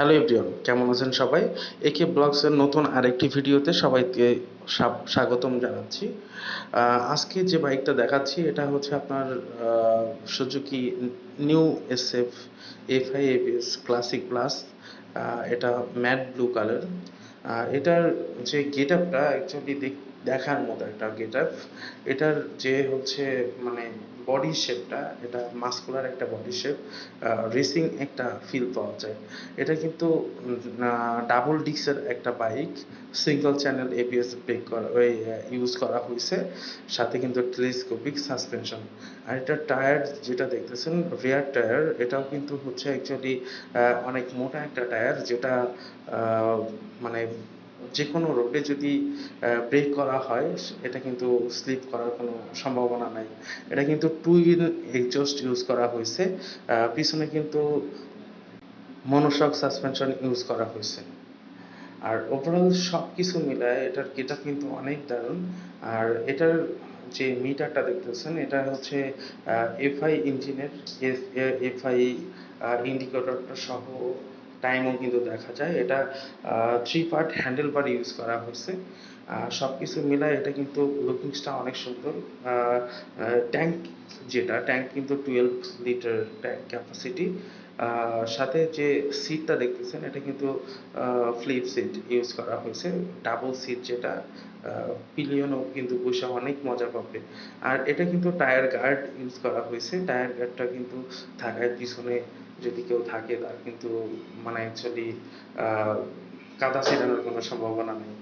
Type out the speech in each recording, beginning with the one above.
Hello everyone, কেমন আছেন সবাই? একে ব্লগসের নতুন আরেকটি ভিডিওতে সবাইকে স্বাগতম জানাচ্ছি। আজকে যে বাইকটা দেখাচ্ছি, এটা হচ্ছে আপনার Suzuki new S F F I ABS classic plus. এটা ম্যাট ব্লু কালার। এটার যে গেট আপটা অ্যাকচুয়ালি দেখার মতো একটা গেট আপ এটার যে হচ্ছে মানে বডি শেপটা এটা মাস্কুলার একটা বডি শেপ রেসিং একটা ফিল পাওয়া যায়। এটা কিন্তু ডাবল ডিক্সের একটা bike single channel ABS brake করা, ওই ইউজ করা হয়েছে। সাথে কিন্তু টেলিস্কোপিক সাসপেনশন আর এটা টায়ার যেটা দেখতেছেন রেয়ার টায়ার এটাও কিন্তু হচ্ছে অ্যাকচুয়ালি অনেক মোটা একটা টায়ার যেটা মানে যে কোনো রোডে যদি ব্রেক করা হয়, এটা কিন্তু স্লিপ করার কোনো সম্ভাবনা নাই। এটা কিন্তু টু ইন এক্সজস্ট ইউজ করা হয়েছে। পিছনে কিন্তু মনোশক সাসপেনশন ইউজ করা হয়েছে। আর ওভারঅল সব কিছু মিলায় এটার গেট কিন্তু অনেক দারুণ। আর এটার যে মিটারটা দেখতেছেন, এটা হচ্ছে এফআই ইঞ্জিনের এফআই ইন্ডিকেটরটা সহ টাইমও কিন্তু দেখা যায়। এটা three part handle bar use করা হয়েছে। সব কিছু মিলায় এটা কিন্তু লুকিংসটা অনেক সুন্দর। ট্যাঙ্ক যেটা ট্যাঙ্ক কিন্তু টুয়েলভ লিটার ট্যাঙ্ক ক্যাপাসিটি সাথে যে সিটটা দেখতেছেন, এটা কিন্তু ফ্লিপ সিট ইউজ করা হয়েছে। ডাবল সিট যেটা পিলিয়নও কিন্তু বসে অনেক মজা পাবে। আর এটা কিন্তু টায়ার গার্ড ইউজ করা হয়েছে। টায়ার গার্ডটা কিন্তু থাকায় পিছনে যদি কেউ থাকে তার কিন্তু মানে অ্যাকচুয়ালি কাদা ছেড়ানোর কোনো সম্ভাবনা নেই।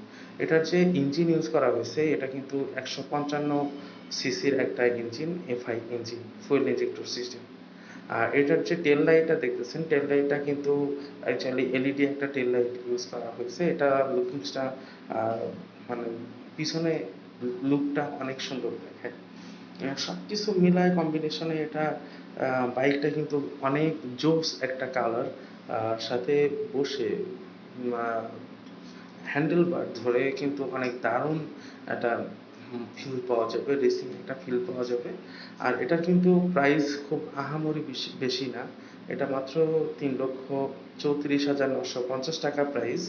এটার যে ইঞ্জিন ইউজ করা হয়েছে, এটা কিন্তু একশো পঞ্চান্ন সিসির একটা engine FI engine fuel injector system আর এটার যে টেল লাইটটা দেখতেছেন টেল লাইটটা কিন্তু অ্যাকচুয়ালি এলইডি একটা টেল লাইট ইউজ করা হয়েছে। এটা লুকিংসটা মানে পিছনে লুকটা অনেক সুন্দর দেখায়। সব কিছু মিলায় কম্বিনেশনে এটা বাইকটা কিন্তু অনেক জোস একটা কালার আর সাথে বসে হ্যান্ডেল বার ধরে কিন্তু অনেক দারুণ একটা ফিল পাওয়া যাবে রেসিং একটা ফিল পাওয়া যাবে। আর এটা কিন্তু প্রাইস খুব আহামরি বেশি বেশি না, এটা মাত্র তিন লক্ষ চৌত্রিশ হাজার নশো পঞ্চাশ টাকা প্রাইস